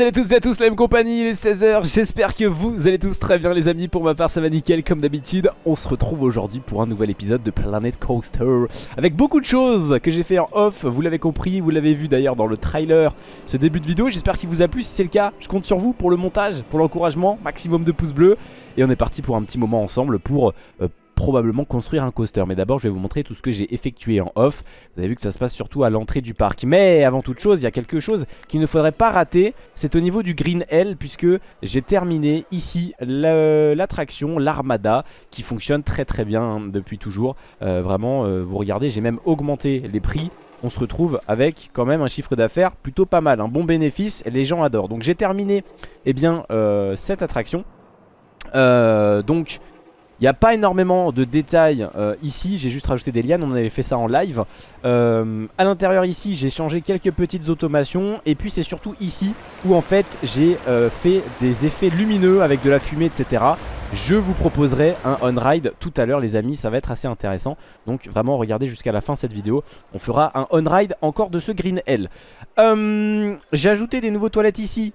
salut à toutes et à tous, la même compagnie, il est 16h, j'espère que vous allez tous très bien les amis, pour ma part ça va nickel comme d'habitude. On se retrouve aujourd'hui pour un nouvel épisode de Planet Coaster. Avec beaucoup de choses que j'ai fait en off, vous l'avez compris, vous l'avez vu d'ailleurs dans le trailer Ce début de vidéo, j'espère qu'il vous a plu, si c'est le cas, je compte sur vous pour le montage, pour l'encouragement, maximum de pouces bleus. Et on est parti pour un petit moment ensemble pour euh, probablement construire un coaster. Mais d'abord je vais vous montrer tout ce que j'ai effectué en off. Vous avez vu que ça se passe surtout à l'entrée du parc. Mais avant toute chose il y a quelque chose qu'il ne faudrait pas rater. C'est au niveau du Green L Puisque j'ai terminé ici l'attraction, l'Armada Qui fonctionne très très bien hein, depuis toujours. Euh, Vraiment euh, vous regardez j'ai même augmenté les prix. On se retrouve avec quand même un chiffre d'affaires plutôt pas mal, un bon bénéfice, les gens adorent. Donc j'ai terminé eh bien, euh, cette attraction. donc il n'y a pas énormément de détails euh, ici, j'ai juste rajouté des lianes, on avait fait ça en live. Euh, à l'intérieur ici, j'ai changé quelques petites automations. Et puis c'est surtout ici où en fait j'ai euh, fait des effets lumineux avec de la fumée, etc. Je vous proposerai un on-ride tout à l'heure les amis, ça va être assez intéressant. Donc vraiment regardez jusqu'à la fin cette vidéo. On fera un on-ride encore de ce Green L. j'ai ajouté des nouveaux toilettes ici.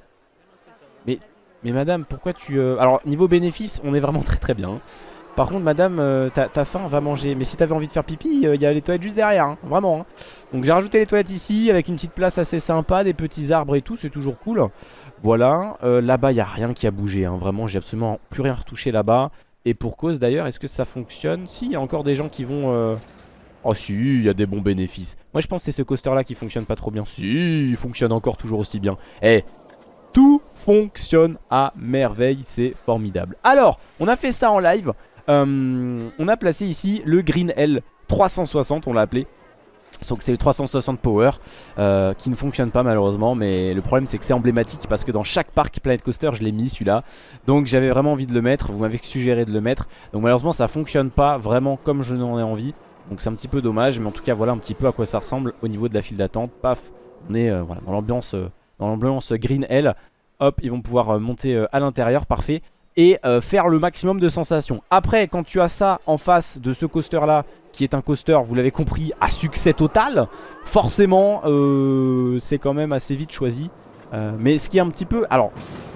Mais, madame, pourquoi tu... Alors niveau bénéfice, on est vraiment très très bien. Par contre madame euh, ta, faim va manger. Mais si t'avais envie de faire pipi il euh, y a les toilettes juste derrière hein, Vraiment hein. Donc j'ai rajouté les toilettes ici Avec une petite place assez sympa Des petits arbres et tout c'est toujours cool. Voilà. Euh, Là-bas il n'y a rien qui a bougé hein. Vraiment j'ai absolument plus rien retouché là-bas. Et pour cause d'ailleurs est-ce que ça fonctionne? Si il y a encore des gens qui vont Oh si il y a des bons bénéfices. Moi je pense que c'est ce coaster là qui fonctionne pas trop bien. Si il fonctionne encore toujours aussi bien. Eh tout fonctionne à merveille, c'est formidable. Alors, on a fait ça en live euh, on a placé ici le Green L 360 on l'a appelé. Donc c'est le 360 Power euh, qui ne fonctionne pas malheureusement mais le problème c'est que c'est emblématique parce que dans chaque parc Planet Coaster je l'ai mis celui-là. Donc j'avais vraiment envie de le mettre, vous m'avez suggéré de le mettre. Donc malheureusement ça fonctionne pas vraiment comme je n'en ai envie. Donc c'est un petit peu dommage mais en tout cas voilà un petit peu à quoi ça ressemble au niveau de la file d'attente. Paf on est euh, l'ambiance dans l'ambiance Green L. Hop ils vont pouvoir monter à l'intérieur parfait et euh, faire le maximum de sensations. Après, quand tu as ça en face de ce coaster là, qui est un coaster, vous l'avez compris, à succès total, forcément, euh, c'est quand même assez vite choisi. Euh, mais ce qui est un petit peu, alors,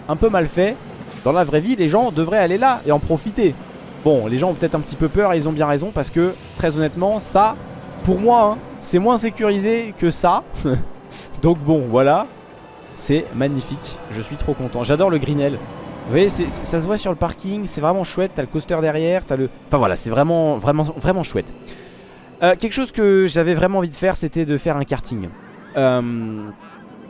un peu mal fait, dans la vraie vie, les gens devraient aller là et en profiter. Bon, les gens ont peut-être un petit peu peur et ils ont bien raison parce que, très honnêtement, ça, pour moi, hein, c'est moins sécurisé que ça. Donc bon, voilà, c'est magnifique, je suis trop content. J'adore le Greenell. Vous voyez, ça se voit sur le parking, c'est vraiment chouette. T'as le coaster derrière, t'as le... Enfin voilà, c'est vraiment, vraiment, vraiment chouette. Euh, quelque chose que j'avais vraiment envie de faire, c'était de faire un karting. Euh,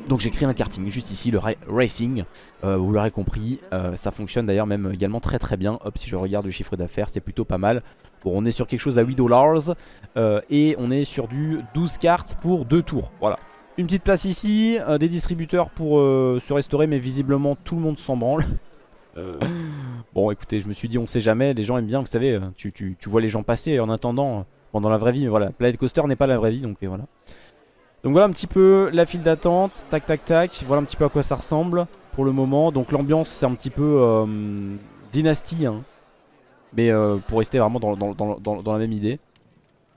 donc j'ai créé un karting juste ici, le racing. Euh, vous l'aurez compris, ça fonctionne d'ailleurs même également très très bien. Hop, si je regarde le chiffre d'affaires, c'est plutôt pas mal. Bon, on est sur quelque chose à 8 dollars et on est sur du 12 cartes pour 2 tours. Voilà. Une petite place ici, des distributeurs pour se restaurer, mais visiblement tout le monde s'en branle. Euh, bon écoutez je me suis dit on sait jamais Les gens aiment bien vous savez euh, tu, tu, vois les gens passer en attendant Bon dans la vraie vie mais voilà Planet Coaster n'est pas la vraie vie donc voilà. Donc voilà un petit peu la file d'attente Tac tac tac Voilà un petit peu à quoi ça ressemble Pour le moment. Donc l'ambiance c'est un petit peu euh, Dynastie hein. Mais pour rester vraiment dans la même idée.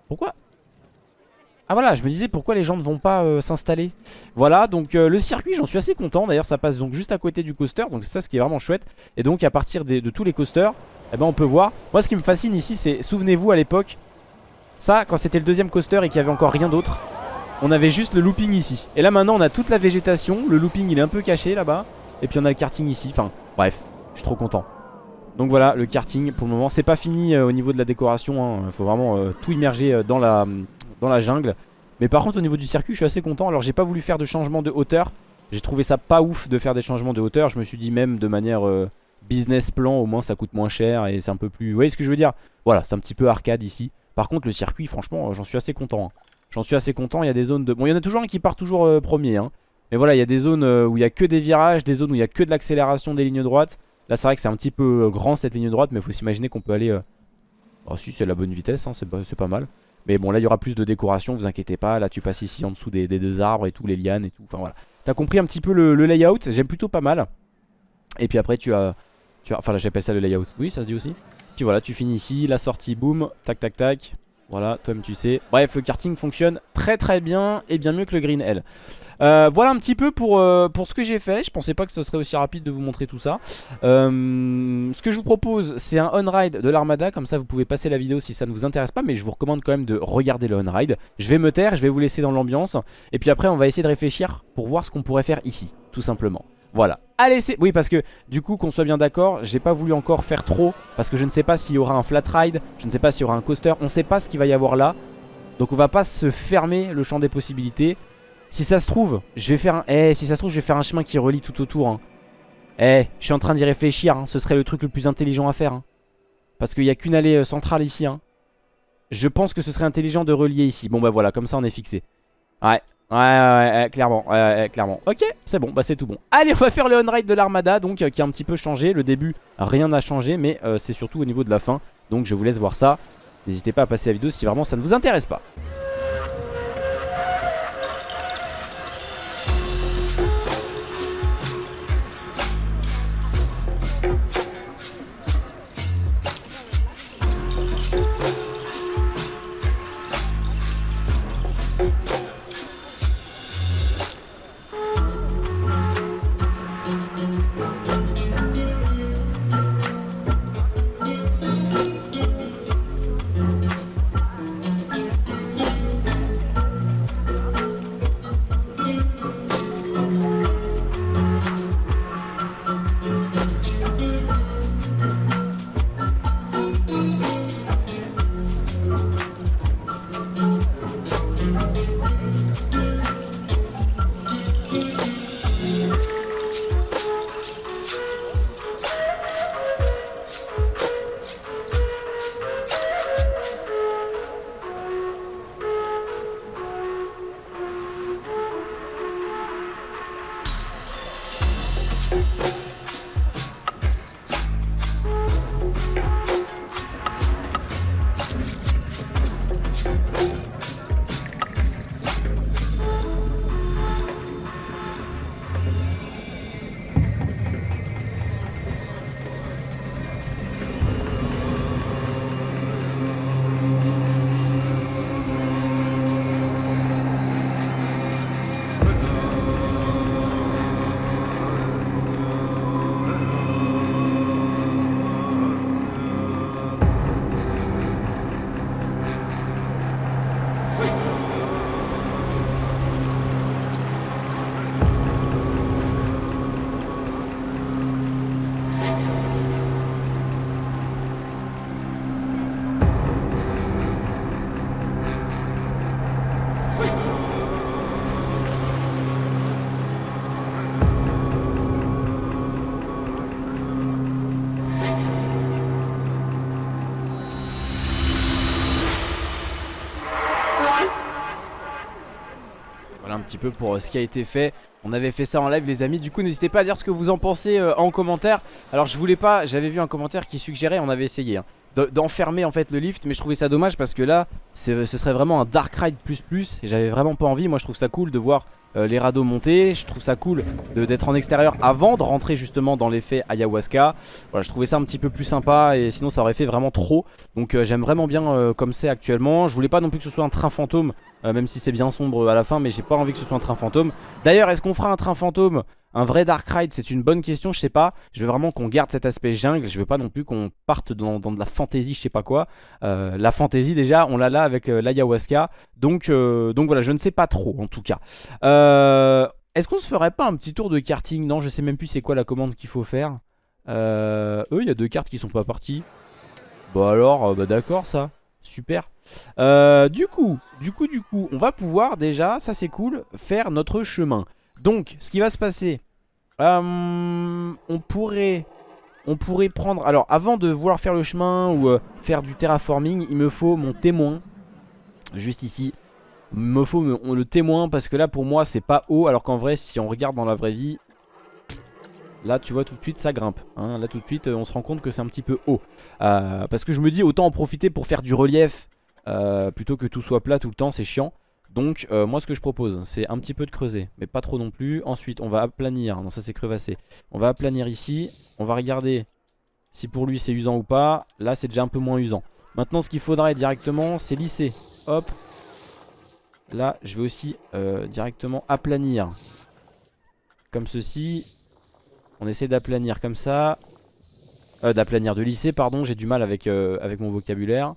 Pourquoi? Ah voilà, je me disais pourquoi les gens ne vont pas euh, s'installer? Voilà, donc euh, le circuit, j'en suis assez content. D'ailleurs, ça passe donc juste à côté du coaster. Donc c'est ça ce qui est vraiment chouette. Et donc à partir de tous les coasters, eh ben, on peut voir. Moi, ce qui me fascine ici, c'est, souvenez-vous à l'époque, ça, quand c'était le deuxième coaster et qu'il n'y avait encore rien d'autre, on avait juste le looping ici. Et là maintenant, on a toute la végétation. Le looping, il est un peu caché là-bas. Et puis on a le karting ici. Enfin, bref, je suis trop content. Donc voilà, le karting pour le moment, c'est pas fini euh, au niveau de la décoration. Il hein. faut vraiment tout immerger dans la dans la jungle. Mais par contre au niveau du circuit je suis assez content. Alors j'ai pas voulu faire de changement de hauteur. J'ai trouvé ça pas ouf de faire des changements de hauteur. Je me suis dit même de manière euh, business plan au moins ça coûte moins cher et c'est un peu plus... Vous voyez ce que je veux dire? Voilà c'est un petit peu arcade ici. Par contre le circuit franchement euh, j'en suis assez content. Hein. J'en suis assez content. Il y a des zones de... Bon il y en a toujours un qui part toujours euh, premier. Hein. Mais voilà il y a des zones où il y a que des virages. Des zones où il y a que de l'accélération des lignes droites. Là c'est vrai que c'est un petit peu grand cette ligne droite. Mais faut s'imaginer qu'on peut aller... Oh si c'est la bonne vitesse hein, c'est pas mal mais bon là il y aura plus de décoration vous inquiétez pas. Là tu passes ici en dessous des, deux arbres et tout les lianes et tout. Enfin voilà. T'as compris un petit peu le, layout? J'aime plutôt pas mal. Et puis après tu as, tu as Enfin là j'appelle ça le layout. Oui ça se dit aussi. Puis voilà tu finis ici La sortie boum Tac tac tac Voilà, toi-même tu sais. Bref, le karting fonctionne très très bien et bien mieux que le Green L. Euh, voilà un petit peu pour, euh, pour ce que j'ai fait. Je pensais pas que ce serait aussi rapide de vous montrer tout ça. Euh, ce que je vous propose, c'est un on-ride de l'Armada. Comme ça, vous pouvez passer la vidéo si ça ne vous intéresse pas. Mais je vous recommande quand même de regarder le on-ride. Je vais me taire, je vais vous laisser dans l'ambiance. Et puis après, on va essayer de réfléchir pour voir ce qu'on pourrait faire ici, tout simplement. Voilà. Allez, c'est... Oui, parce que du coup, qu'on soit bien d'accord, j'ai pas voulu encore faire trop. Parce que je ne sais pas s'il y aura un flat ride. Je ne sais pas s'il y aura un coaster. On ne sait pas ce qu'il va y avoir là. Donc on va pas se fermer le champ des possibilités. Si ça se trouve, je vais faire un... Eh, si ça se trouve, je vais faire un chemin qui relie tout autour. Hein. Eh, je suis en train d'y réfléchir. Hein. Ce serait le truc le plus intelligent à faire. Hein. Parce qu'il n'y a qu'une allée euh, centrale ici. Hein. Je pense que ce serait intelligent de relier ici. Bon, bah voilà, comme ça, on est fixé. Ouais, Ouais, ouais, ouais, clairement, ouais, clairement. Ok, c'est bon, bah c'est tout bon. Allez, on va faire le on-ride de l'armada, donc euh, qui a un petit peu changé. Le début, rien n'a changé, mais euh, c'est surtout au niveau de la fin. Donc je vous laisse voir ça. N'hésitez pas à passer la vidéo si vraiment ça ne vous intéresse pas. Peu pour euh, ce qui a été fait. On avait fait ça en live les amis. Du coup n'hésitez pas à dire ce que vous en pensez euh, en commentaire. Alors je voulais pas, j'avais vu un commentaire qui suggérait On avait essayé hein, d'enfermer en fait le lift Mais je trouvais ça dommage parce que là Ce serait vraiment un dark ride plus plus Et j'avais vraiment pas envie. Moi je trouve ça cool de voir euh, les radeaux monter. Je trouve ça cool d'être en extérieur avant de rentrer justement dans l'effet ayahuasca. Voilà je trouvais ça un petit peu plus sympa Et sinon ça aurait fait vraiment trop. Donc j'aime vraiment bien comme c'est actuellement. Je voulais pas non plus que ce soit un train fantôme euh, même si c'est bien sombre à la fin, mais j'ai pas envie que ce soit un train fantôme. D'ailleurs, est-ce qu'on fera un train fantôme? Un vrai Dark Ride, c'est une bonne question, je sais pas. Je veux vraiment qu'on garde cet aspect jungle. Je veux pas non plus qu'on parte dans, de la fantasy, je sais pas quoi. Euh, la fantasy, déjà, on l'a là avec euh, l'ayahuasca. Donc, donc voilà, je ne sais pas trop en tout cas. Est-ce qu'on se ferait pas un petit tour de karting? Non, je sais même plus c'est quoi la commande qu'il faut faire. eux, il y a deux cartes qui sont pas parties. Bon alors, bah d'accord ça. Super. Euh, du coup, du coup, du coup, on va pouvoir déjà, ça c'est cool, faire notre chemin. Donc, ce qui va se passer, euh, on pourrait, on pourrait prendre, alors avant de vouloir faire le chemin ou euh, faire du terraforming, il me faut mon témoin, juste ici. Il me faut le témoin parce que là pour moi c'est pas haut alors qu'en vrai si on regarde dans la vraie vie Là tu vois tout de suite ça grimpe hein. Là tout de suite on se rend compte que c'est un petit peu haut Parce que je me dis autant en profiter pour faire du relief euh, Plutôt que tout soit plat tout le temps c'est chiant Donc euh, moi ce que je propose c'est un petit peu de creuser Mais pas trop non plus Ensuite on va aplanir, non ça c'est crevassé On va aplanir ici On va regarder si pour lui c'est usant ou pas Là c'est déjà un peu moins usant Maintenant ce qu'il faudrait directement c'est lisser. Hop. Là je vais aussi euh, directement aplanir. Comme ceci. On essaie d'aplanir comme ça. D'aplanir, de lisser pardon. J'ai du mal avec mon vocabulaire.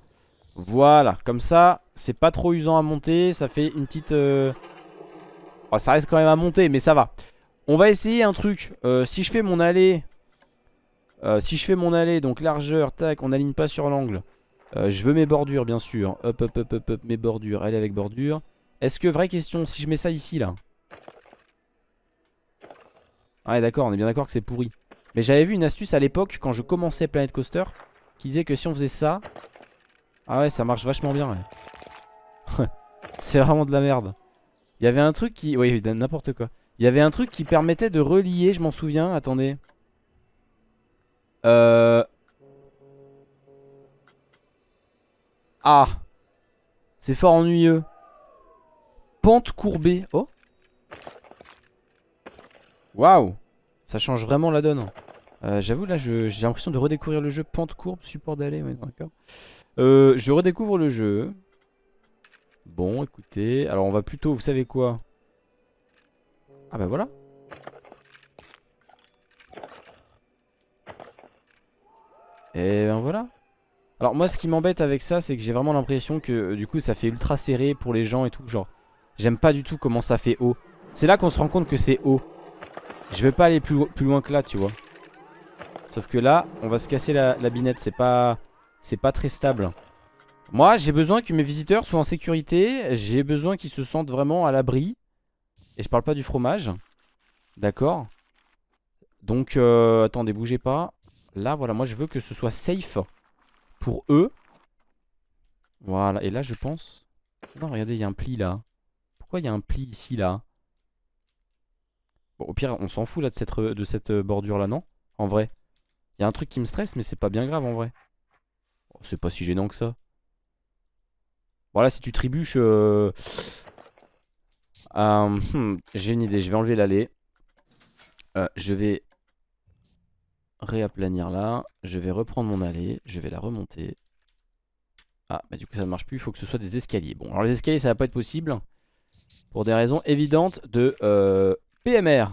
Voilà, comme ça, c'est pas trop usant à monter. Ça fait une petite... Euh, oh, ça reste quand même à monter, mais ça va. On va essayer un truc. Euh, si je fais mon allée... Euh, si je fais mon allée, donc largeur, tac, on n'aligne pas sur l'angle. je veux mes bordures, bien sûr. Hop, hop, hop, hop, hop, mes bordures. Allez avec bordure. Est-ce que, vraie question, si je mets ça ici, là? Ouais, d'accord, on est bien d'accord que c'est pourri. Mais j'avais vu une astuce à l'époque, quand je commençais Planet Coaster, qui disait que si on faisait ça... Ah ouais, ça marche vachement bien, c'est vraiment de la merde. Il y avait un truc qui... Oui, n'importe quoi. Il y avait un truc qui permettait de relier, je m'en souviens. Attendez. Euh... Ah C'est fort ennuyeux. Pente courbée. Oh Waouh Ça change vraiment la donne. Euh, j'avoue, là, j'ai l'impression de redécouvrir le jeu. Pente courbe, support d'aller. Euh, je redécouvre le jeu. Bon, écoutez. Alors, on va plutôt, vous savez quoi? Ah bah voilà. Et ben voilà. Alors moi ce qui m'embête avec ça c'est que j'ai vraiment l'impression que euh, du coup ça fait ultra serré pour les gens et tout genre J'aime pas du tout comment ça fait haut C'est là qu'on se rend compte que c'est haut Je vais pas aller plus, loin que là tu vois Sauf que là on va se casser la, binette C'est pas pas très stable. Moi j'ai besoin que mes visiteurs soient en sécurité J'ai besoin qu'ils se sentent vraiment à l'abri. Et je parle pas du fromage. D'accord? Donc euh, attendez bougez pas. Là voilà moi je veux que ce soit safe Pour eux. Voilà et là je pense. Non regardez il y a un pli là. Pourquoi il y a un pli ici là? Au pire on s'en fout là de cette, de cette bordure là non? En vrai Il y a un truc qui me stresse mais c'est pas bien grave en vrai. Oh, C'est pas si gênant que ça. Voilà si tu trébuches euh... euh hmm, J'ai une idée je vais enlever l'allée. Euh, Je vais réaplanir là Je vais reprendre mon allée Je vais la remonter. Ah, bah du coup ça ne marche plus, il faut que ce soit des escaliers. Bon, alors les escaliers ça va pas être possible pour des raisons évidentes de euh, PMR.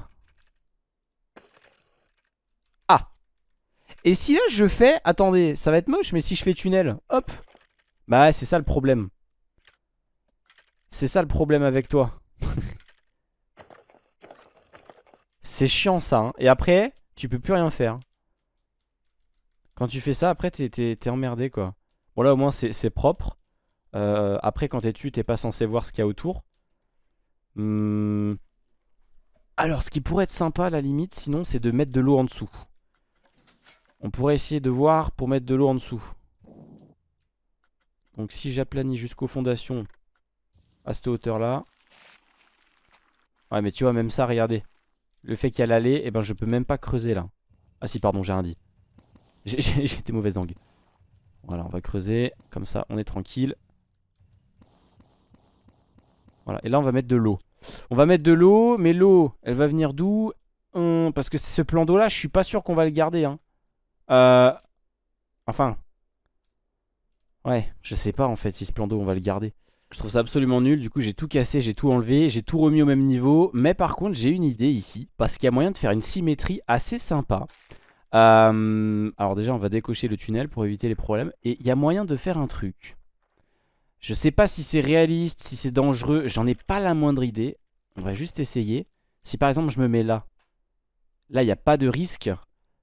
Et si là je fais... Attendez, ça va être moche, mais si je fais tunnel, hop Bah ouais, c'est ça le problème. C'est ça le problème avec toi. c'est chiant ça. Hein. Et après, tu peux plus rien faire. Quand tu fais ça, après t'es emmerdé quoi. Bon là au moins c'est propre. Euh, après quand t'es dessus, t'es pas censé voir ce qu'il y a autour. Hmm. Alors, ce qui pourrait être sympa à la limite, sinon, c'est de mettre de l'eau en dessous. On pourrait essayer de voir pour mettre de l'eau en dessous. Donc si j'aplanis jusqu'aux fondations à cette hauteur-là. Ouais, mais tu vois, même ça, regardez. Le fait qu'il y a l'allée, et eh ben je peux même pas creuser là. Ah si, pardon, j'ai rien dit. Été mauvaise langue. Voilà, on va creuser. Comme ça, on est tranquille. Voilà, et là on va mettre de l'eau. On va mettre de l'eau, mais l'eau, elle va venir d'où? Parce que ce plan d'eau là, je suis pas sûr qu'on va le garder. Hein. Euh... Enfin. Ouais, je sais pas en fait si ce plan d'eau on va le garder. Je trouve ça absolument nul, du coup j'ai tout cassé, j'ai tout enlevé, j'ai tout remis au même niveau. Mais par contre j'ai une idée ici, parce qu'il y a moyen de faire une symétrie assez sympa. Euh, alors déjà on va décocher le tunnel pour éviter les problèmes. Et il y a moyen de faire un truc. Je sais pas si c'est réaliste, si c'est dangereux. J'en ai pas la moindre idée. On va juste essayer. Si par exemple je me mets là. Là, il n'y a pas de risque.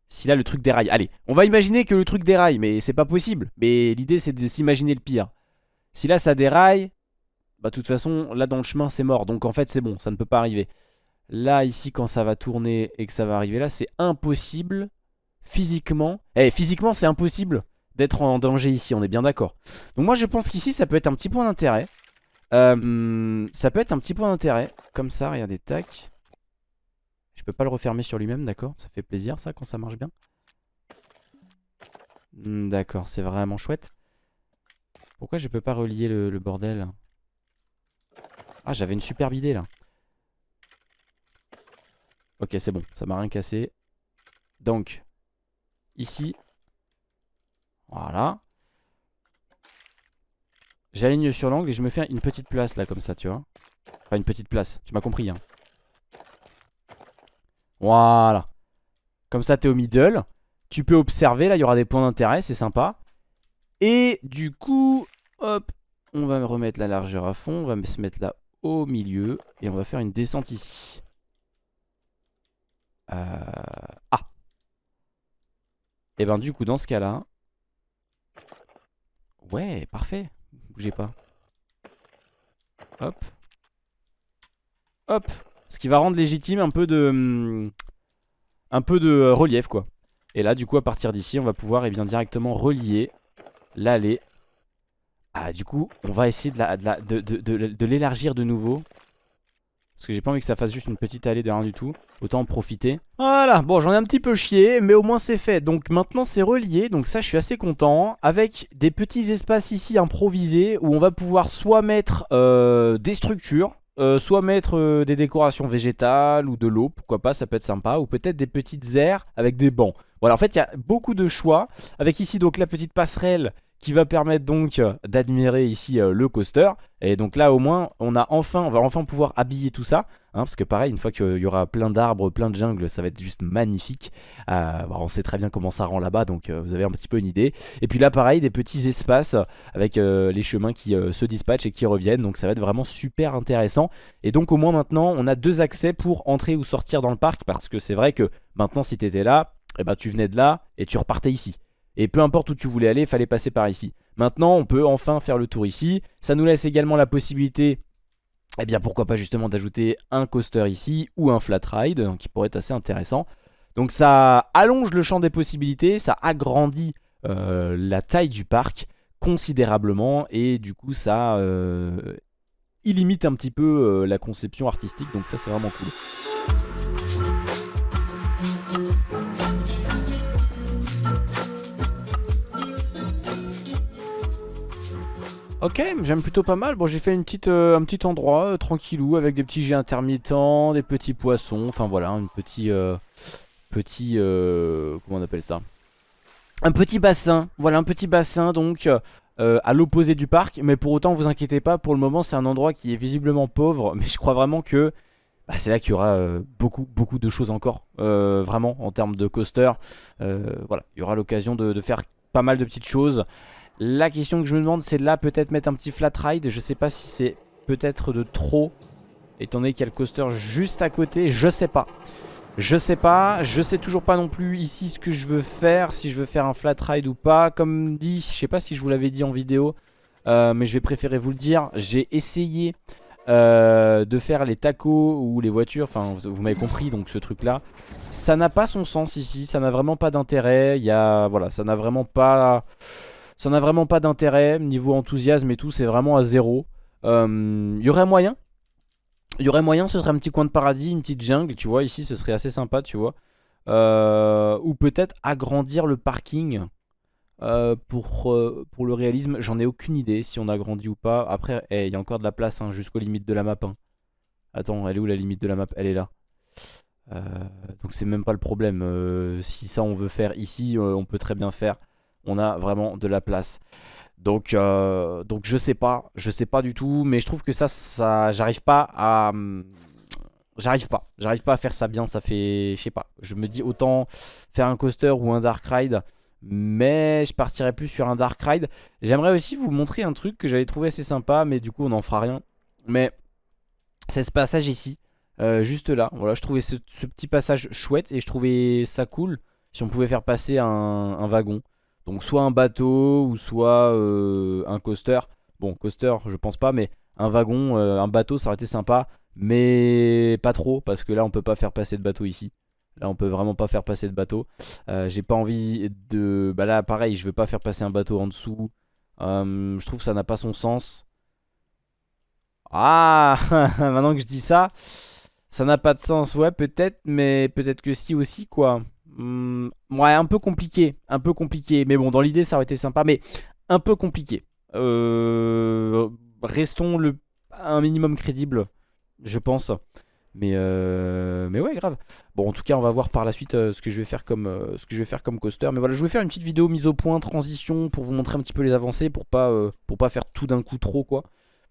Si là, le truc déraille. Allez, on va imaginer que le truc déraille. Mais c'est pas possible. Mais l'idée, c'est de s'imaginer le pire. Si là, ça déraille. Bah, de toute façon, là, dans le chemin, c'est mort. Donc, en fait, c'est bon. Ça ne peut pas arriver. Là, ici, quand ça va tourner et que ça va arriver là, c'est impossible. Physiquement. Eh, physiquement, c'est impossible d'être en danger ici, on est bien d'accord. Donc moi je pense qu'ici ça peut être un petit point d'intérêt. Euh, ça peut être un petit point d'intérêt. Comme ça, regardez, tac. Je peux pas le refermer sur lui-même, d'accord? Ça fait plaisir ça quand ça marche bien? Hmm, d'accord, c'est vraiment chouette. Pourquoi je peux pas relier le, le bordel? Ah, j'avais une superbe idée là. Ok, c'est bon, ça m'a rien cassé. Donc, ici, voilà. J'aligne sur l'angle et je me fais une petite place là comme ça tu vois Enfin une petite place, tu m'as compris hein Voilà. Comme ça t'es au middle. Tu peux observer, là il y aura des points d'intérêt, c'est sympa. Et du coup, hop On va remettre la largeur à fond, on va se mettre là au milieu Et on va faire une descente ici. Euh... Ah. Et ben du coup dans ce cas là Ouais parfait. Bougez pas. Hop. Hop Ce qui va rendre légitime un peu de hum, Un peu de euh, relief quoi. Et là du coup à partir d'ici on va pouvoir eh bien, directement relier L'allée. Ah du coup on va essayer de, de l'élargir de nouveau. Parce que j'ai pas envie que ça fasse juste une petite allée de rien du tout. Autant en profiter. Voilà, bon j'en ai un petit peu chié Mais au moins c'est fait. Donc maintenant c'est relié. Donc ça je suis assez content. Avec des petits espaces ici improvisés Où on va pouvoir soit mettre euh, des structures euh, soit mettre euh, des décorations végétales ou de l'eau, pourquoi pas, ça peut être sympa. Ou peut-être des petites aires avec des bancs. Voilà, en fait, il y a beaucoup de choix. Avec ici, donc, la petite passerelle qui va permettre donc euh, d'admirer ici euh, le coaster. Et donc là au moins on va enfin pouvoir habiller tout ça hein, parce que pareil une fois qu'il y aura plein d'arbres plein de jungles ça va être juste magnifique. Euh, on sait très bien comment ça rend là bas donc vous avez un petit peu une idée. Et puis là pareil des petits espaces avec les chemins qui se dispatchent et qui reviennent. Donc ça va être vraiment super intéressant. Et donc au moins maintenant on a deux accès pour entrer ou sortir dans le parc parce que c'est vrai que maintenant si tu étais là eh ben, tu venais de là et tu repartais ici et peu importe où tu voulais aller, il fallait passer par ici. Maintenant, on peut enfin faire le tour ici. Ça nous laisse également la possibilité, eh bien pourquoi pas justement d'ajouter un coaster ici ou un flat ride, qui pourrait être assez intéressant. Donc ça allonge le champ des possibilités, ça agrandit euh, la taille du parc considérablement et du coup ça euh, illimite un petit peu euh, la conception artistique donc ça c'est vraiment cool. Ok, j'aime plutôt pas mal. Bon, j'ai fait une petite, euh, un petit endroit euh, tranquillou avec des petits jets intermittents, des petits poissons. Enfin voilà, un petit, euh, petit, comment on appelle ça? Un petit bassin. Voilà, un petit bassin donc à l'opposé du parc. Mais pour autant, vous inquiétez pas. Pour le moment, c'est un endroit qui est visiblement pauvre, mais je crois vraiment que bah, c'est là qu'il y aura beaucoup, beaucoup de choses encore. vraiment, en termes de coaster. voilà, il y aura l'occasion de faire pas mal de petites choses. La question que je me demande c'est là peut-être mettre un petit flat ride. Je sais pas si c'est peut-être de trop Étant donné qu'il y a le coaster juste à côté. Je sais pas. Je sais pas, je sais toujours pas non plus ici ce que je veux faire Si je veux faire un flat ride ou pas. Comme dit, je sais pas si je vous l'avais dit en vidéo euh, Mais je vais préférer vous le dire. J'ai essayé euh, de faire les tacos ou les voitures. Enfin vous, m'avez compris donc ce truc là Ça n'a pas son sens ici. Ça n'a vraiment pas d'intérêt. Il y a, voilà, ça n'a vraiment pas ça n'a vraiment pas d'intérêt. Niveau enthousiasme et tout, c'est vraiment à zéro. Il euh, y aurait moyen. Il y aurait moyen, ce serait un petit coin de paradis, une petite jungle, tu vois. Ici, ce serait assez sympa, tu vois. Euh, ou peut-être agrandir le parking euh, pour, pour le réalisme. J'en ai aucune idée si on agrandit ou pas. Après, eh, il y a encore de la place hein, jusqu'aux limites de la map. Hein. Attends, elle est où la limite de la map? Elle est là. donc c'est même pas le problème. si ça on veut faire ici, on peut très bien faire on a vraiment de la place. Donc, euh, donc je sais pas, je sais pas du tout, mais je trouve que ça, ça j'arrive pas à... Hum, j'arrive pas, j'arrive pas à faire ça bien, ça fait, je sais pas, je me dis autant faire un coaster ou un dark ride, mais je partirais plus sur un dark ride. J'aimerais aussi vous montrer un truc que j'avais trouvé assez sympa, mais du coup on n'en fera rien. Mais c'est ce passage ici, euh, juste là, voilà, je trouvais ce, petit passage chouette et je trouvais ça cool si on pouvait faire passer un wagon. Donc soit un bateau ou soit euh, un coaster. Bon, coaster, je pense pas, mais un wagon, euh, un bateau, ça aurait été sympa. Mais pas trop, parce que là, on peut pas faire passer de bateau ici. Là, on peut vraiment pas faire passer de bateau. Euh, j'ai pas envie de... Bah là, pareil, je veux pas faire passer un bateau en dessous. je trouve que ça n'a pas son sens. Ah Maintenant que je dis ça, ça n'a pas de sens. Ouais, peut-être, mais peut-être que si aussi, quoi. Hmm, ouais, un peu compliqué. Un peu compliqué. Mais bon, dans l'idée, ça aurait été sympa. Mais un peu compliqué. Euh, restons le, un minimum crédible, je pense. Mais, euh, mais ouais, grave. Bon, en tout cas, on va voir par la suite euh, ce, que je vais faire comme, coaster. Mais voilà, je vais faire une petite vidéo mise au point, transition, pour vous montrer un petit peu les avancées, pour pas, pour pas faire tout d'un coup trop, quoi.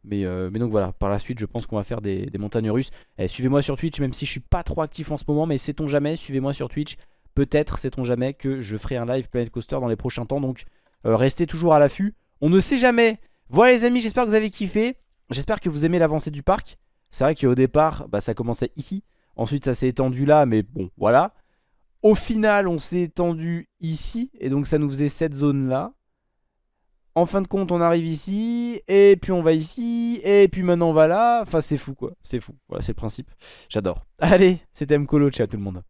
Mais, mais donc voilà, par la suite, je pense qu'on va faire des, montagnes russes. Eh, suivez-moi sur Twitch, même si je suis pas trop actif en ce moment, mais sait-on jamais, suivez-moi sur Twitch. Peut-être, sait-on jamais, que je ferai un live Planet Coaster dans les prochains temps. Donc, restez toujours à l'affût. On ne sait jamais. Voilà les amis, j'espère que vous avez kiffé. J'espère que vous aimez l'avancée du parc. C'est vrai qu'au départ, bah, ça commençait ici. Ensuite, ça s'est étendu là, mais bon, voilà. Au final, on s'est étendu ici. Et donc, ça nous faisait cette zone-là. En fin de compte, on arrive ici. Et puis, on va ici. Et puis, maintenant, on va là. Enfin, c'est fou, quoi. C'est fou. Voilà, c'est le principe. J'adore. Allez, c'était Mkolo. Ciao tout le monde.